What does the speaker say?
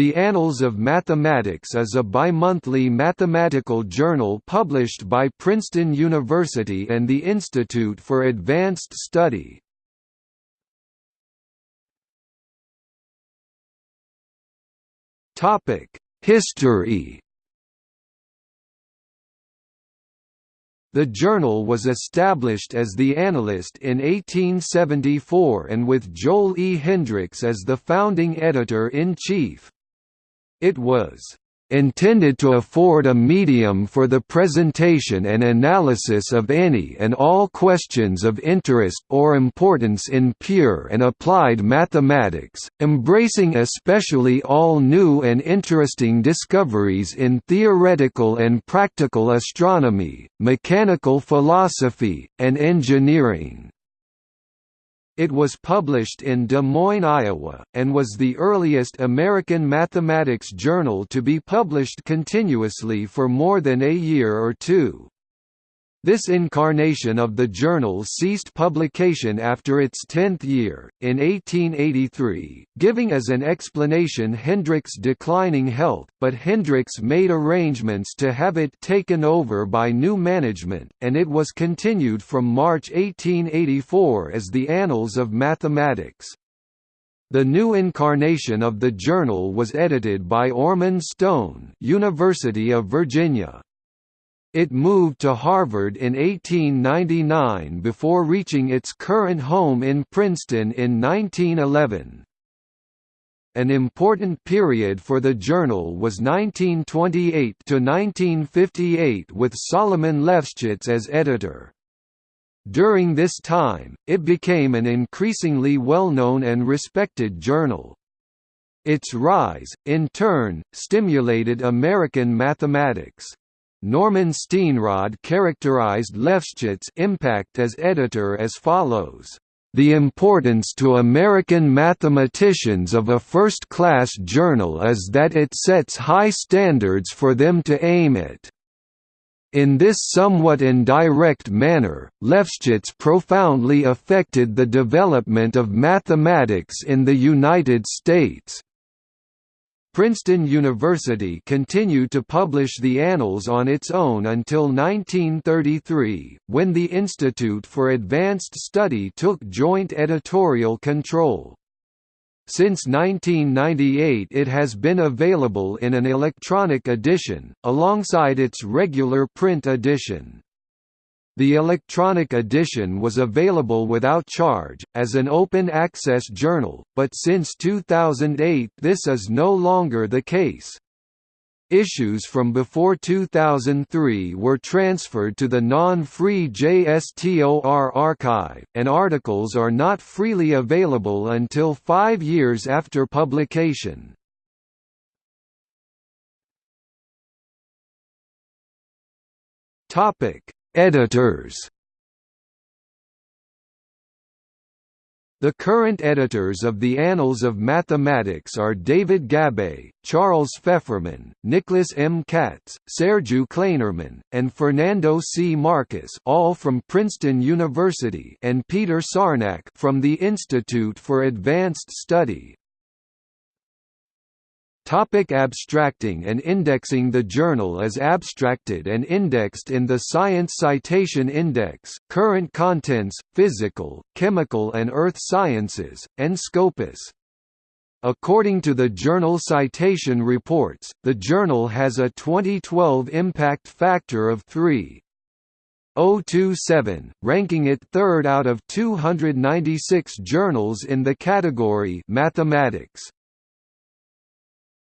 The Annals of Mathematics is a bimonthly mathematical journal published by Princeton University and the Institute for Advanced Study. History The journal was established as the Analyst in 1874 and with Joel E. Hendricks as the founding editor-in-chief. It was intended to afford a medium for the presentation and analysis of any and all questions of interest or importance in pure and applied mathematics, embracing especially all new and interesting discoveries in theoretical and practical astronomy, mechanical philosophy, and engineering. It was published in Des Moines, Iowa, and was the earliest American mathematics journal to be published continuously for more than a year or two. This incarnation of the journal ceased publication after its tenth year, in 1883, giving as an explanation Hendricks' declining health, but Hendricks made arrangements to have it taken over by new management, and it was continued from March 1884 as the Annals of Mathematics. The new incarnation of the journal was edited by Ormond Stone University of Virginia. It moved to Harvard in 1899 before reaching its current home in Princeton in 1911. An important period for the journal was 1928 to 1958 with Solomon Lefschetz as editor. During this time, it became an increasingly well-known and respected journal. Its rise, in turn, stimulated American mathematics. Norman Steenrod characterized Lefschetz' impact as editor as follows. The importance to American mathematicians of a first-class journal is that it sets high standards for them to aim at. In this somewhat indirect manner, Lefschetz profoundly affected the development of mathematics in the United States. Princeton University continued to publish the Annals on its own until 1933, when the Institute for Advanced Study took joint editorial control. Since 1998 it has been available in an electronic edition, alongside its regular print edition. The electronic edition was available without charge, as an open-access journal, but since 2008 this is no longer the case. Issues from before 2003 were transferred to the non-free JSTOR archive, and articles are not freely available until five years after publication. Topic Editors The current editors of the Annals of Mathematics are David Gabai, Charles Fefferman, Nicholas M. Katz, Sergiu Klainerman, and Fernando C. Marques all from Princeton University and Peter Sarnak from the Institute for Advanced Study. Topic abstracting and indexing The journal is abstracted and indexed in the Science Citation Index, Current Contents, Physical, Chemical and Earth Sciences, and Scopus. According to the Journal Citation Reports, the journal has a 2012 impact factor of 3.027, ranking it third out of 296 journals in the category Mathematics.